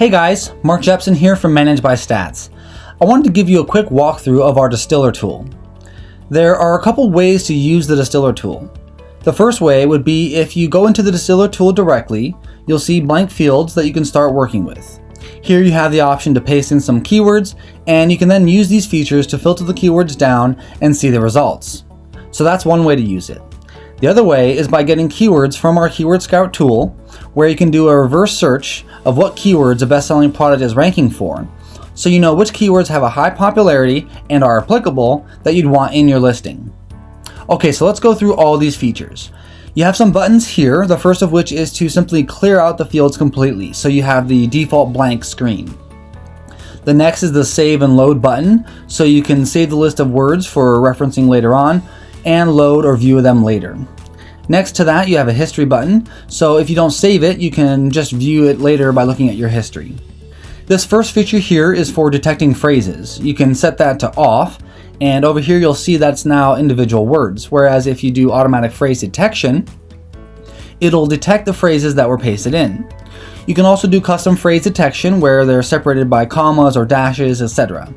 Hey guys, Mark Jepson here from Managed by Stats. I wanted to give you a quick walkthrough of our distiller tool. There are a couple ways to use the distiller tool. The first way would be if you go into the distiller tool directly, you'll see blank fields that you can start working with. Here you have the option to paste in some keywords, and you can then use these features to filter the keywords down and see the results. So that's one way to use it. The other way is by getting keywords from our Keyword Scout tool, where you can do a reverse search of what keywords a best-selling product is ranking for, so you know which keywords have a high popularity and are applicable that you'd want in your listing. Okay, so let's go through all these features. You have some buttons here, the first of which is to simply clear out the fields completely, so you have the default blank screen. The next is the save and load button, so you can save the list of words for referencing later on, and load or view them later. Next to that, you have a history button, so if you don't save it, you can just view it later by looking at your history. This first feature here is for detecting phrases. You can set that to off, and over here you'll see that's now individual words, whereas if you do automatic phrase detection, it'll detect the phrases that were pasted in. You can also do custom phrase detection where they're separated by commas or dashes, etc.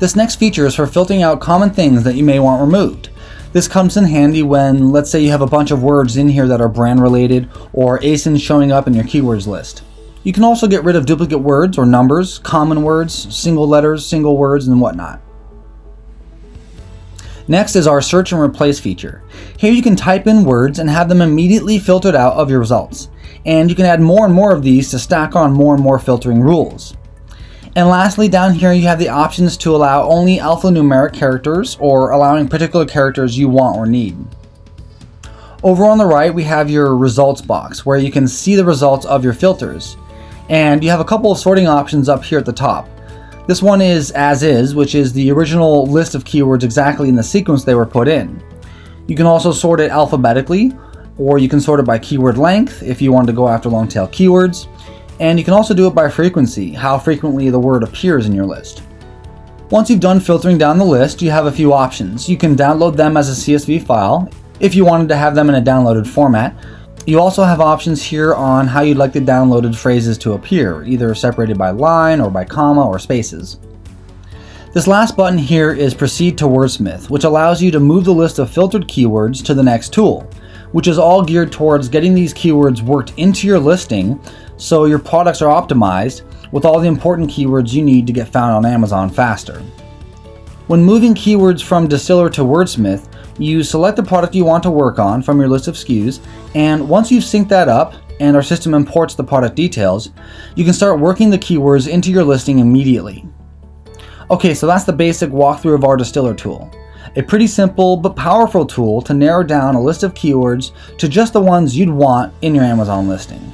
This next feature is for filtering out common things that you may want removed. This comes in handy when, let's say you have a bunch of words in here that are brand related or ASINs showing up in your keywords list. You can also get rid of duplicate words or numbers, common words, single letters, single words, and whatnot. Next is our search and replace feature. Here you can type in words and have them immediately filtered out of your results. And you can add more and more of these to stack on more and more filtering rules. And lastly, down here you have the options to allow only alphanumeric characters or allowing particular characters you want or need. Over on the right, we have your results box where you can see the results of your filters. And you have a couple of sorting options up here at the top. This one is as is, which is the original list of keywords exactly in the sequence they were put in. You can also sort it alphabetically, or you can sort it by keyword length if you want to go after long tail keywords. And you can also do it by frequency, how frequently the word appears in your list. Once you've done filtering down the list, you have a few options. You can download them as a CSV file, if you wanted to have them in a downloaded format. You also have options here on how you'd like the downloaded phrases to appear, either separated by line or by comma or spaces. This last button here is Proceed to Wordsmith, which allows you to move the list of filtered keywords to the next tool, which is all geared towards getting these keywords worked into your listing so your products are optimized with all the important keywords you need to get found on Amazon faster. When moving keywords from Distiller to Wordsmith, you select the product you want to work on from your list of SKUs, and once you've synced that up and our system imports the product details, you can start working the keywords into your listing immediately. Okay, so that's the basic walkthrough of our Distiller tool. A pretty simple but powerful tool to narrow down a list of keywords to just the ones you'd want in your Amazon listing.